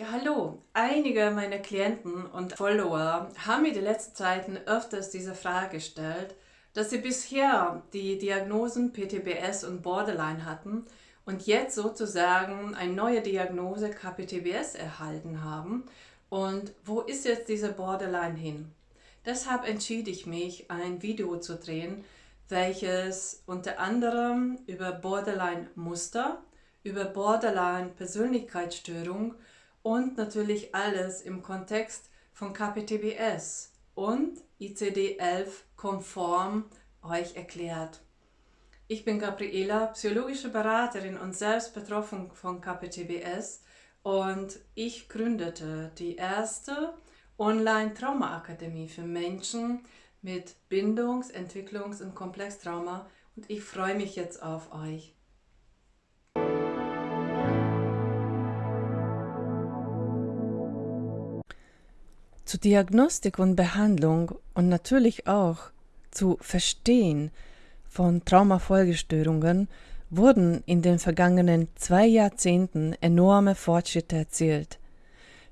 Ja, hallo. Einige meiner Klienten und Follower haben mir die letzten Zeiten öfters diese Frage gestellt, dass sie bisher die Diagnosen PTBS und Borderline hatten und jetzt sozusagen eine neue Diagnose KPTBS erhalten haben. Und wo ist jetzt diese Borderline hin? Deshalb entschied ich mich, ein Video zu drehen, welches unter anderem über Borderline-Muster, über Borderline-Persönlichkeitsstörung und natürlich alles im Kontext von KPTBS und ICD-11 konform euch erklärt. Ich bin Gabriela, psychologische Beraterin und selbst betroffen von KPTBS und ich gründete die erste Online-Trauma-Akademie für Menschen mit Bindungs-, Entwicklungs- und Komplextrauma und ich freue mich jetzt auf euch. Zur Diagnostik und Behandlung und natürlich auch zu Verstehen von Traumafolgestörungen wurden in den vergangenen zwei Jahrzehnten enorme Fortschritte erzielt.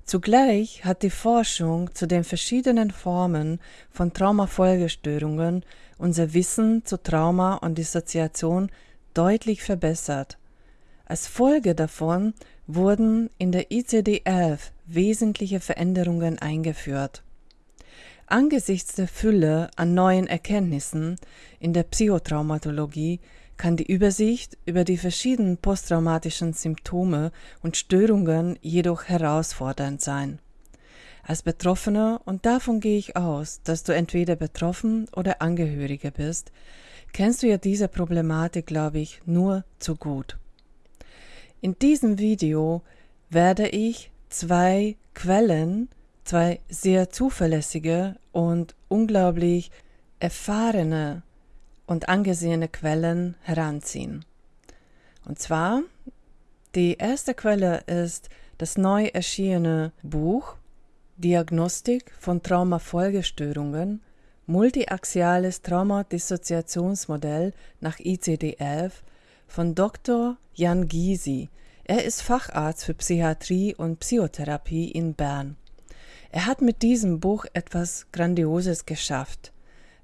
Zugleich hat die Forschung zu den verschiedenen Formen von Traumafolgestörungen unser Wissen zu Trauma und Dissoziation deutlich verbessert. Als Folge davon wurden in der ICD-11 wesentliche Veränderungen eingeführt. Angesichts der Fülle an neuen Erkenntnissen in der Psychotraumatologie kann die Übersicht über die verschiedenen posttraumatischen Symptome und Störungen jedoch herausfordernd sein. Als Betroffener, und davon gehe ich aus, dass du entweder betroffen oder Angehöriger bist, kennst du ja diese Problematik, glaube ich, nur zu gut. In diesem Video werde ich zwei Quellen, zwei sehr zuverlässige und unglaublich erfahrene und angesehene Quellen heranziehen. Und zwar, die erste Quelle ist das neu erschienene Buch Diagnostik von Traumafolgestörungen, multiaxiales Traumadissoziationsmodell nach ICD-11 von Dr. Jan Gysi. Er ist Facharzt für Psychiatrie und Psychotherapie in Bern. Er hat mit diesem Buch etwas Grandioses geschafft,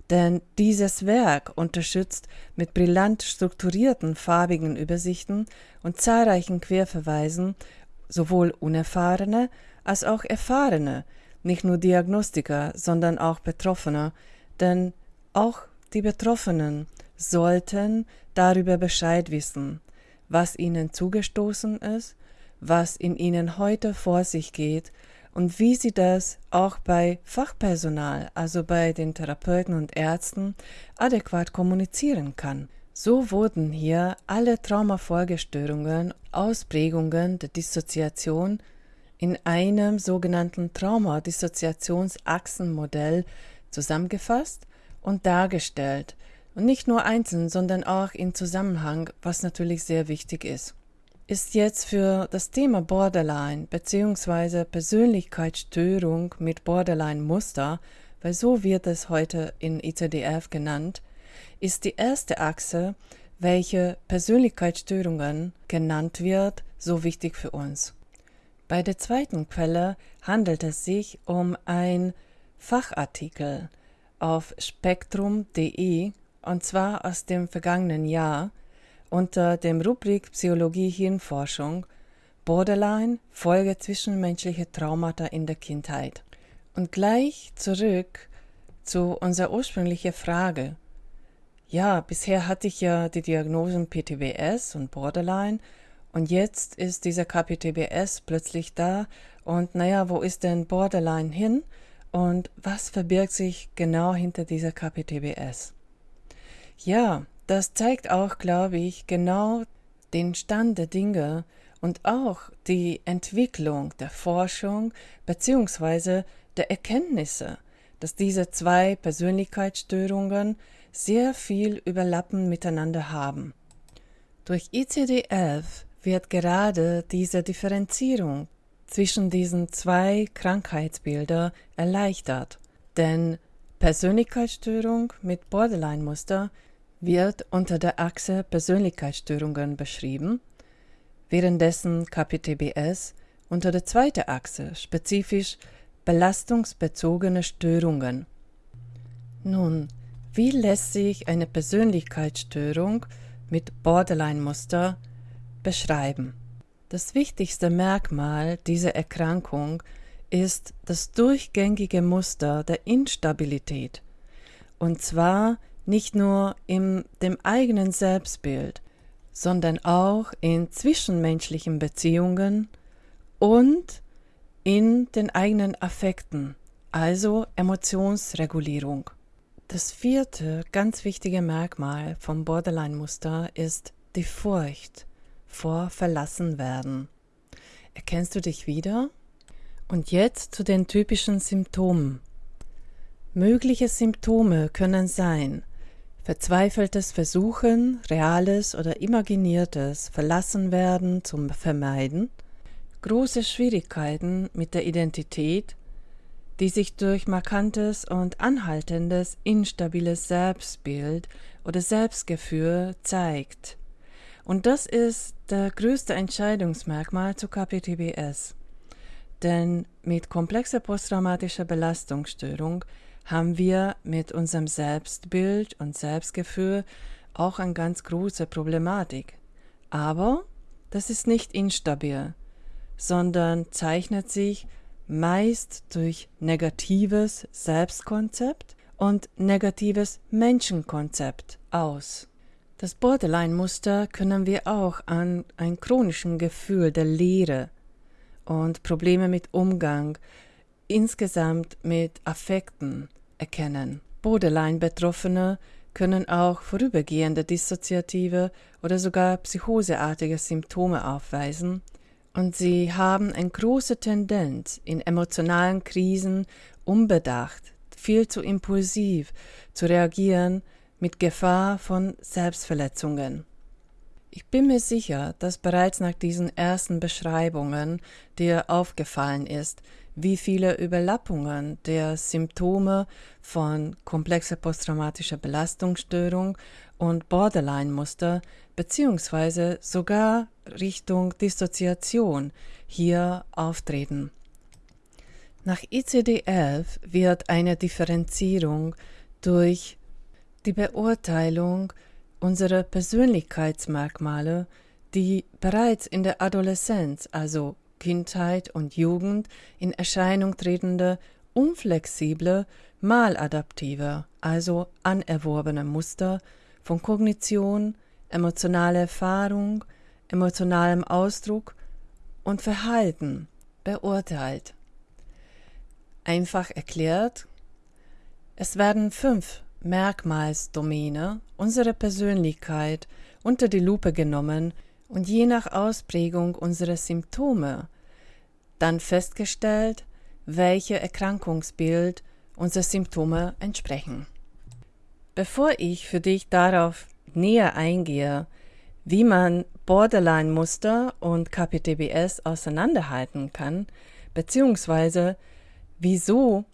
denn dieses Werk unterstützt mit brillant strukturierten farbigen Übersichten und zahlreichen Querverweisen sowohl unerfahrene als auch erfahrene, nicht nur Diagnostiker, sondern auch Betroffene, denn auch die Betroffenen sollten darüber Bescheid wissen, was ihnen zugestoßen ist, was in ihnen heute vor sich geht und wie sie das auch bei Fachpersonal, also bei den Therapeuten und Ärzten, adäquat kommunizieren kann. So wurden hier alle Traumafolgestörungen, Ausprägungen der Dissoziation in einem sogenannten Traumadissoziationsachsenmodell zusammengefasst und dargestellt, und nicht nur einzeln, sondern auch in Zusammenhang, was natürlich sehr wichtig ist. Ist jetzt für das Thema Borderline bzw. Persönlichkeitsstörung mit Borderline-Muster, weil so wird es heute in ICDF genannt, ist die erste Achse, welche Persönlichkeitsstörungen genannt wird, so wichtig für uns. Bei der zweiten Quelle handelt es sich um ein Fachartikel auf spektrum.de und zwar aus dem vergangenen Jahr unter dem Rubrik Psychologie Hirnforschung Borderline Folge zwischenmenschliche Traumata in der Kindheit. Und gleich zurück zu unserer ursprünglichen Frage. Ja, bisher hatte ich ja die Diagnosen PTBS und Borderline und jetzt ist dieser KPTBS plötzlich da und naja, wo ist denn Borderline hin und was verbirgt sich genau hinter dieser KPTBS? Ja, das zeigt auch, glaube ich, genau den Stand der Dinge und auch die Entwicklung der Forschung bzw. der Erkenntnisse, dass diese zwei Persönlichkeitsstörungen sehr viel Überlappen miteinander haben. Durch ICD-11 wird gerade diese Differenzierung zwischen diesen zwei Krankheitsbildern erleichtert, denn Persönlichkeitsstörung mit Borderline-Muster wird unter der Achse Persönlichkeitsstörungen beschrieben, währenddessen KPTBS unter der zweiten Achse, spezifisch belastungsbezogene Störungen. Nun, wie lässt sich eine Persönlichkeitsstörung mit Borderline-Muster beschreiben? Das wichtigste Merkmal dieser Erkrankung ist das durchgängige Muster der Instabilität. Und zwar nicht nur in dem eigenen Selbstbild, sondern auch in zwischenmenschlichen Beziehungen und in den eigenen Affekten, also Emotionsregulierung. Das vierte ganz wichtige Merkmal vom Borderline-Muster ist die Furcht vor Verlassenwerden. Erkennst du dich wieder? Und jetzt zu den typischen Symptomen. Mögliche Symptome können sein verzweifeltes Versuchen, reales oder imaginiertes Verlassenwerden zum Vermeiden, große Schwierigkeiten mit der Identität, die sich durch markantes und anhaltendes instabiles Selbstbild oder Selbstgefühl zeigt. Und das ist der größte Entscheidungsmerkmal zu KPTBS. Denn mit komplexer posttraumatischer Belastungsstörung haben wir mit unserem Selbstbild und Selbstgefühl auch eine ganz große Problematik. Aber das ist nicht instabil, sondern zeichnet sich meist durch negatives Selbstkonzept und negatives Menschenkonzept aus. Das Borderline-Muster können wir auch an ein chronischen Gefühl der Leere und Probleme mit Umgang, insgesamt mit Affekten erkennen. Borderline-Betroffene können auch vorübergehende dissoziative oder sogar psychoseartige Symptome aufweisen, und sie haben eine große Tendenz, in emotionalen Krisen unbedacht, viel zu impulsiv zu reagieren mit Gefahr von Selbstverletzungen. Ich bin mir sicher, dass bereits nach diesen ersten Beschreibungen dir aufgefallen ist, wie viele Überlappungen der Symptome von komplexer posttraumatischer Belastungsstörung und Borderline-Muster beziehungsweise sogar Richtung Dissoziation hier auftreten. Nach ICD-11 wird eine Differenzierung durch die Beurteilung unserer Persönlichkeitsmerkmale, die bereits in der Adoleszenz, also Kindheit und Jugend, in Erscheinung tretende, unflexible, maladaptive, also anerworbene Muster von Kognition, emotionaler Erfahrung, emotionalem Ausdruck und Verhalten beurteilt. Einfach erklärt, es werden fünf Merkmalsdomäne unserer Persönlichkeit unter die Lupe genommen und je nach Ausprägung unserer Symptome dann festgestellt, welche Erkrankungsbild unsere Symptome entsprechen. Bevor ich für dich darauf näher eingehe, wie man Borderline-Muster und KPTBS auseinanderhalten kann, beziehungsweise wieso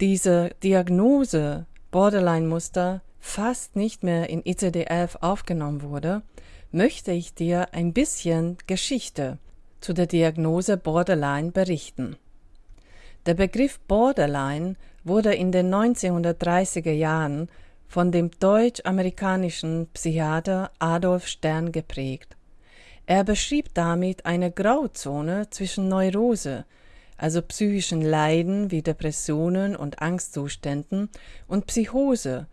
diese Diagnose Borderline-Muster fast nicht mehr in ICD-11 aufgenommen wurde, möchte ich dir ein bisschen Geschichte zu der Diagnose Borderline berichten. Der Begriff Borderline wurde in den 1930er Jahren von dem deutsch-amerikanischen Psychiater Adolf Stern geprägt. Er beschrieb damit eine Grauzone zwischen Neurose, also psychischen Leiden wie Depressionen und Angstzuständen, und Psychose,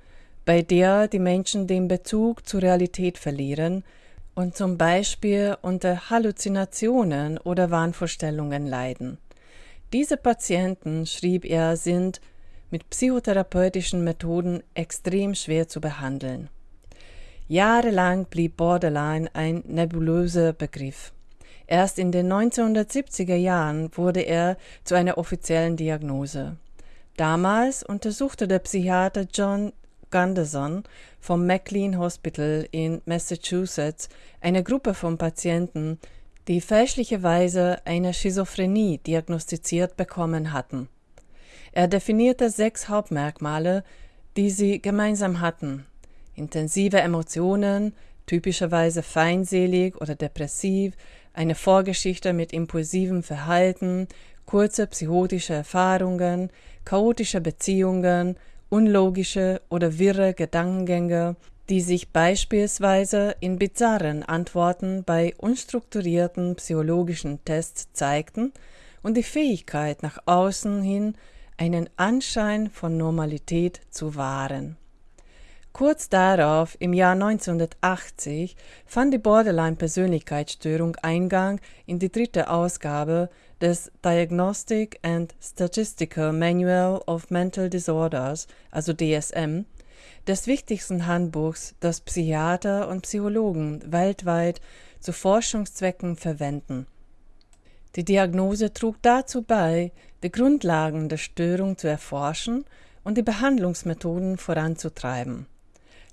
bei der die Menschen den Bezug zur Realität verlieren und zum Beispiel unter Halluzinationen oder Wahnvorstellungen leiden. Diese Patienten, schrieb er, sind mit psychotherapeutischen Methoden extrem schwer zu behandeln. Jahrelang blieb Borderline ein nebulöser Begriff. Erst in den 1970er Jahren wurde er zu einer offiziellen Diagnose. Damals untersuchte der Psychiater John Gunderson vom McLean Hospital in Massachusetts eine Gruppe von Patienten, die fälschlicherweise eine Schizophrenie diagnostiziert bekommen hatten. Er definierte sechs Hauptmerkmale, die sie gemeinsam hatten. Intensive Emotionen, typischerweise feindselig oder depressiv, eine Vorgeschichte mit impulsivem Verhalten, kurze psychotische Erfahrungen, chaotische Beziehungen, unlogische oder wirre Gedankengänge, die sich beispielsweise in bizarren Antworten bei unstrukturierten psychologischen Tests zeigten und die Fähigkeit nach außen hin einen Anschein von Normalität zu wahren. Kurz darauf, im Jahr 1980, fand die Borderline-Persönlichkeitsstörung Eingang in die dritte Ausgabe des Diagnostic and Statistical Manual of Mental Disorders, also DSM, des wichtigsten Handbuchs, das Psychiater und Psychologen weltweit zu Forschungszwecken verwenden. Die Diagnose trug dazu bei, die Grundlagen der Störung zu erforschen und die Behandlungsmethoden voranzutreiben.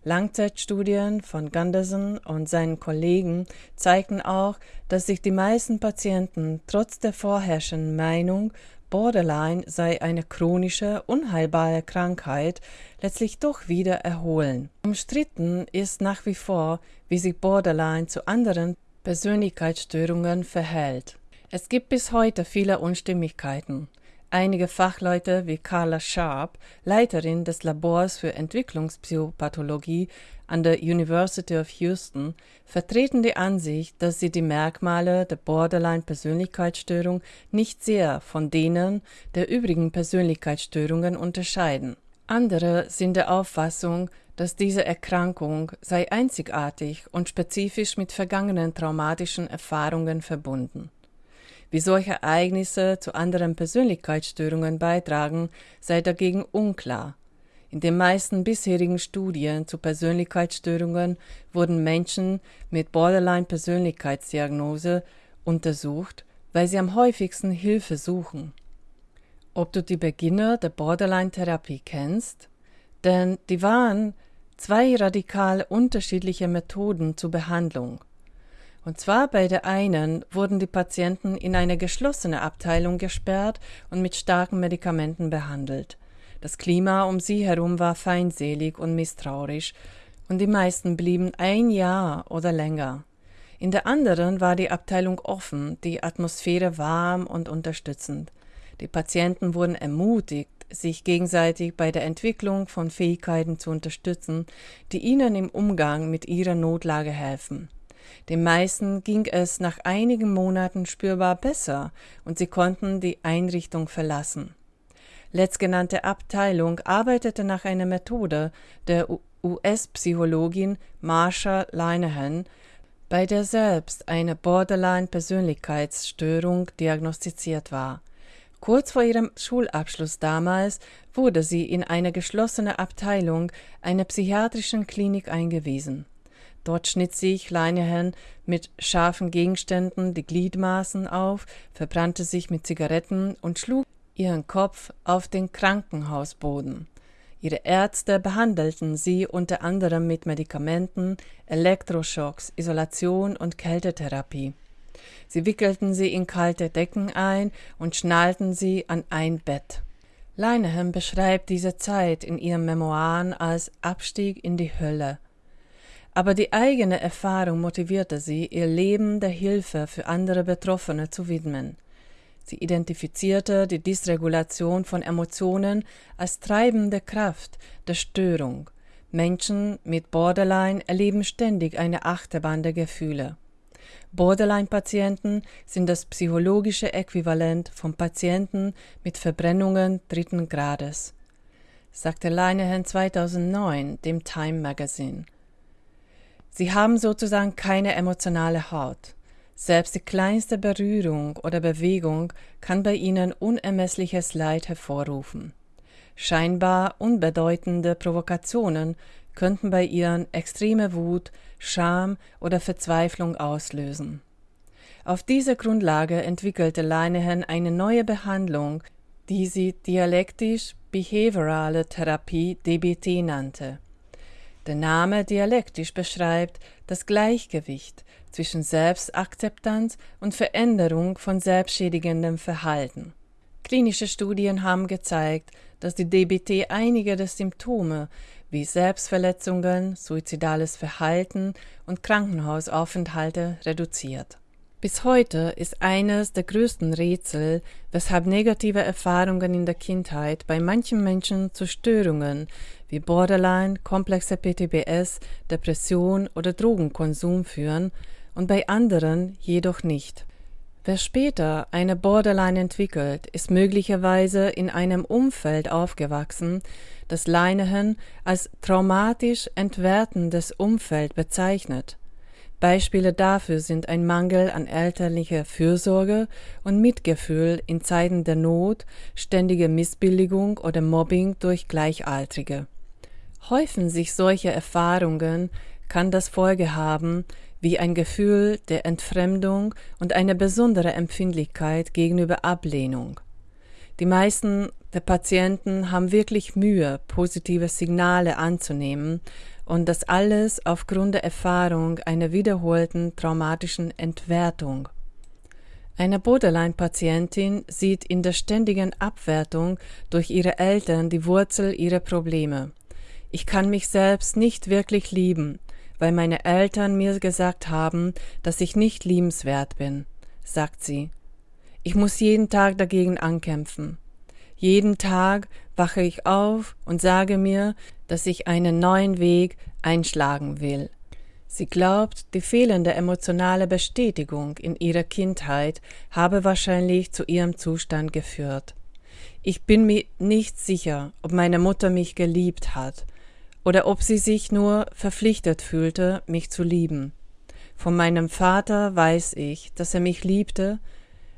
Langzeitstudien von Gunderson und seinen Kollegen zeigten auch, dass sich die meisten Patienten trotz der vorherrschenden Meinung, Borderline sei eine chronische, unheilbare Krankheit, letztlich doch wieder erholen. Umstritten ist nach wie vor, wie sich Borderline zu anderen Persönlichkeitsstörungen verhält. Es gibt bis heute viele Unstimmigkeiten. Einige Fachleute wie Carla Sharp, Leiterin des Labors für Entwicklungspsychopathologie an der University of Houston, vertreten die Ansicht, dass sie die Merkmale der Borderline-Persönlichkeitsstörung nicht sehr von denen der übrigen Persönlichkeitsstörungen unterscheiden. Andere sind der Auffassung, dass diese Erkrankung sei einzigartig und spezifisch mit vergangenen traumatischen Erfahrungen verbunden. Wie solche Ereignisse zu anderen Persönlichkeitsstörungen beitragen, sei dagegen unklar. In den meisten bisherigen Studien zu Persönlichkeitsstörungen wurden Menschen mit Borderline-Persönlichkeitsdiagnose untersucht, weil sie am häufigsten Hilfe suchen. Ob du die Beginner der Borderline-Therapie kennst? Denn die waren zwei radikal unterschiedliche Methoden zur Behandlung. Und zwar bei der einen wurden die Patienten in eine geschlossene Abteilung gesperrt und mit starken Medikamenten behandelt. Das Klima um sie herum war feindselig und misstrauisch, und die meisten blieben ein Jahr oder länger. In der anderen war die Abteilung offen, die Atmosphäre warm und unterstützend. Die Patienten wurden ermutigt, sich gegenseitig bei der Entwicklung von Fähigkeiten zu unterstützen, die ihnen im Umgang mit ihrer Notlage helfen. Den meisten ging es nach einigen Monaten spürbar besser und sie konnten die Einrichtung verlassen. Letztgenannte Abteilung arbeitete nach einer Methode der US-Psychologin Marsha Linehan, bei der selbst eine Borderline-Persönlichkeitsstörung diagnostiziert war. Kurz vor ihrem Schulabschluss damals wurde sie in eine geschlossene Abteilung einer psychiatrischen Klinik eingewiesen. Dort schnitt sich Leinehan mit scharfen Gegenständen die Gliedmaßen auf, verbrannte sich mit Zigaretten und schlug ihren Kopf auf den Krankenhausboden. Ihre Ärzte behandelten sie unter anderem mit Medikamenten, Elektroschocks, Isolation und Kältetherapie. Sie wickelten sie in kalte Decken ein und schnallten sie an ein Bett. Leinehan beschreibt diese Zeit in ihren Memoiren als Abstieg in die Hölle aber die eigene Erfahrung motivierte sie, ihr Leben der Hilfe für andere Betroffene zu widmen. Sie identifizierte die Dysregulation von Emotionen als treibende Kraft der Störung. Menschen mit Borderline erleben ständig eine Achterbahn der Gefühle. Borderline-Patienten sind das psychologische Äquivalent von Patienten mit Verbrennungen dritten Grades, sagte Leinehan 2009 dem Time Magazine. Sie haben sozusagen keine emotionale Haut. Selbst die kleinste Berührung oder Bewegung kann bei ihnen unermessliches Leid hervorrufen. Scheinbar unbedeutende Provokationen könnten bei ihnen extreme Wut, Scham oder Verzweiflung auslösen. Auf dieser Grundlage entwickelte Leinehan eine neue Behandlung, die sie dialektisch-behaviorale Therapie DBT nannte. Der Name dialektisch beschreibt das Gleichgewicht zwischen Selbstakzeptanz und Veränderung von selbstschädigendem Verhalten. Klinische Studien haben gezeigt, dass die DBT einige der Symptome wie Selbstverletzungen, suizidales Verhalten und Krankenhausaufenthalte reduziert. Bis heute ist eines der größten Rätsel, weshalb negative Erfahrungen in der Kindheit bei manchen Menschen zu Störungen wie Borderline, komplexe PTBS, Depression oder Drogenkonsum führen und bei anderen jedoch nicht. Wer später eine Borderline entwickelt, ist möglicherweise in einem Umfeld aufgewachsen, das Leinehan als traumatisch entwertendes Umfeld bezeichnet. Beispiele dafür sind ein Mangel an elterlicher Fürsorge und Mitgefühl in Zeiten der Not, ständige Missbilligung oder Mobbing durch Gleichaltrige. Häufen sich solche Erfahrungen, kann das Folge haben, wie ein Gefühl der Entfremdung und eine besondere Empfindlichkeit gegenüber Ablehnung. Die meisten der Patienten haben wirklich Mühe, positive Signale anzunehmen und das alles aufgrund der Erfahrung einer wiederholten traumatischen Entwertung. Eine Borderline-Patientin sieht in der ständigen Abwertung durch ihre Eltern die Wurzel ihrer Probleme. Ich kann mich selbst nicht wirklich lieben, weil meine Eltern mir gesagt haben, dass ich nicht liebenswert bin, sagt sie. Ich muss jeden Tag dagegen ankämpfen. Jeden Tag wache ich auf und sage mir, dass ich einen neuen Weg einschlagen will. Sie glaubt, die fehlende emotionale Bestätigung in ihrer Kindheit habe wahrscheinlich zu ihrem Zustand geführt. Ich bin mir nicht sicher, ob meine Mutter mich geliebt hat oder ob sie sich nur verpflichtet fühlte, mich zu lieben. Von meinem Vater weiß ich, dass er mich liebte,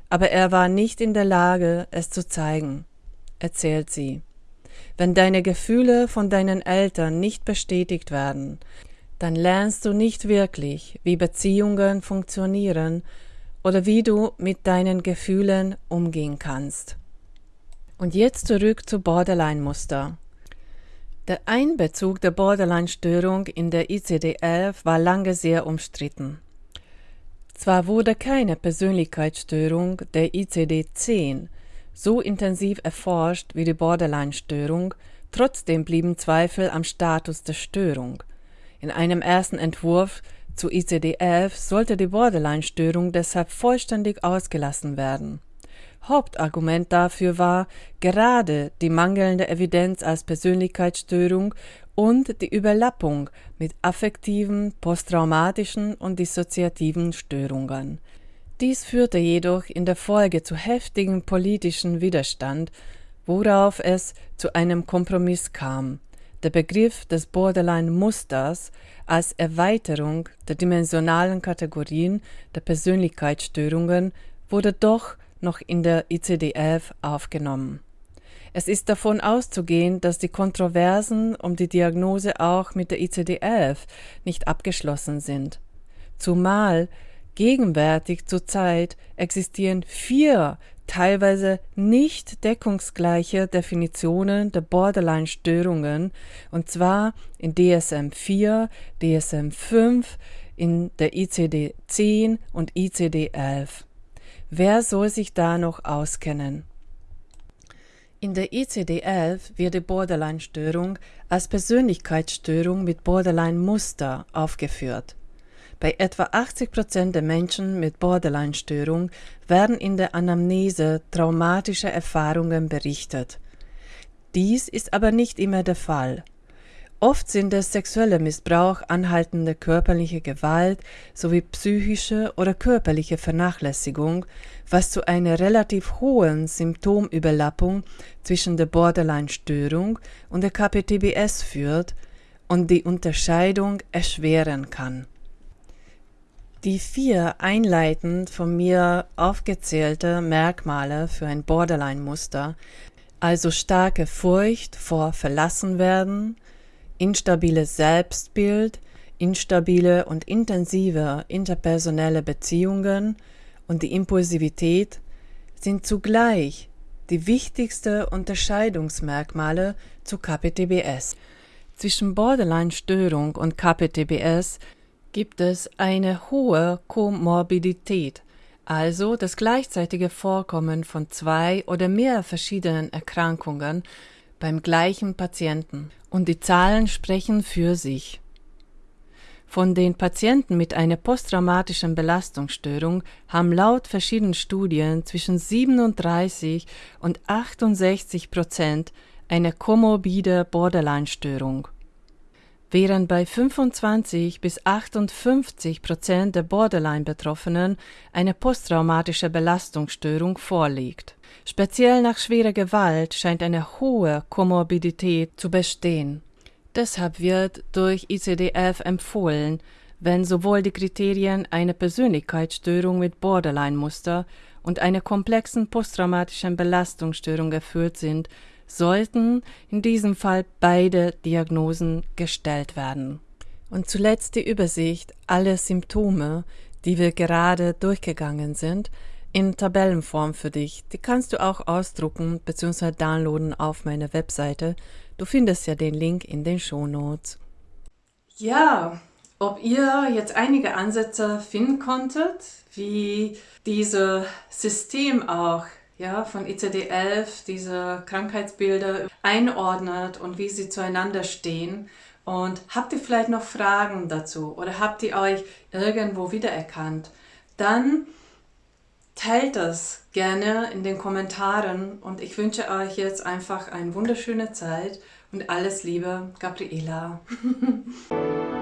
aber er war nicht in der Lage, es zu zeigen erzählt sie. Wenn deine Gefühle von deinen Eltern nicht bestätigt werden, dann lernst du nicht wirklich, wie Beziehungen funktionieren oder wie du mit deinen Gefühlen umgehen kannst. Und jetzt zurück zu Borderline-Muster. Der Einbezug der Borderline-Störung in der ICD-11 war lange sehr umstritten. Zwar wurde keine Persönlichkeitsstörung der ICD-10 so intensiv erforscht wie die Borderline-Störung, trotzdem blieben Zweifel am Status der Störung. In einem ersten Entwurf zu ICD-11 sollte die Borderline-Störung deshalb vollständig ausgelassen werden. Hauptargument dafür war gerade die mangelnde Evidenz als Persönlichkeitsstörung und die Überlappung mit affektiven, posttraumatischen und dissoziativen Störungen. Dies führte jedoch in der Folge zu heftigem politischen Widerstand, worauf es zu einem Kompromiss kam. Der Begriff des Borderline-Musters als Erweiterung der dimensionalen Kategorien der Persönlichkeitsstörungen wurde doch noch in der ICD-11 aufgenommen. Es ist davon auszugehen, dass die Kontroversen um die Diagnose auch mit der ICD-11 nicht abgeschlossen sind. Zumal Gegenwärtig zurzeit existieren vier teilweise nicht deckungsgleiche Definitionen der Borderline-Störungen, und zwar in DSM-4, DSM-5, in der ICD-10 und ICD-11. Wer soll sich da noch auskennen? In der ICD-11 wird die Borderline-Störung als Persönlichkeitsstörung mit Borderline-Muster aufgeführt. Bei etwa 80 Prozent der Menschen mit Borderline-Störung werden in der Anamnese traumatische Erfahrungen berichtet. Dies ist aber nicht immer der Fall. Oft sind es sexueller Missbrauch, anhaltende körperliche Gewalt sowie psychische oder körperliche Vernachlässigung, was zu einer relativ hohen Symptomüberlappung zwischen der Borderline-Störung und der KPTBS führt und die Unterscheidung erschweren kann. Die vier einleitend von mir aufgezählte Merkmale für ein Borderline-Muster, also starke Furcht vor Verlassenwerden, instabiles Selbstbild, instabile und intensive interpersonelle Beziehungen und die Impulsivität, sind zugleich die wichtigsten Unterscheidungsmerkmale zu KPTBS. Zwischen Borderline-Störung und KPTBS gibt es eine hohe Komorbidität, also das gleichzeitige Vorkommen von zwei oder mehr verschiedenen Erkrankungen beim gleichen Patienten, und die Zahlen sprechen für sich. Von den Patienten mit einer posttraumatischen Belastungsstörung haben laut verschiedenen Studien zwischen 37 und 68 Prozent eine komorbide Borderline-Störung. Während bei 25 bis 58 Prozent der Borderline-Betroffenen eine posttraumatische Belastungsstörung vorliegt. Speziell nach schwerer Gewalt scheint eine hohe Komorbidität zu bestehen. Deshalb wird durch ICD-11 empfohlen, wenn sowohl die Kriterien einer Persönlichkeitsstörung mit Borderline-Muster und einer komplexen posttraumatischen Belastungsstörung erfüllt sind, sollten in diesem Fall beide Diagnosen gestellt werden. Und zuletzt die Übersicht aller Symptome, die wir gerade durchgegangen sind, in Tabellenform für dich. Die kannst du auch ausdrucken bzw. downloaden auf meiner Webseite. Du findest ja den Link in den Shownotes. Ja, ob ihr jetzt einige Ansätze finden konntet, wie dieses System auch ja, von ICD-11 diese Krankheitsbilder einordnet und wie sie zueinander stehen. Und habt ihr vielleicht noch Fragen dazu oder habt ihr euch irgendwo wiedererkannt? Dann teilt das gerne in den Kommentaren und ich wünsche euch jetzt einfach eine wunderschöne Zeit und alles Liebe, Gabriela.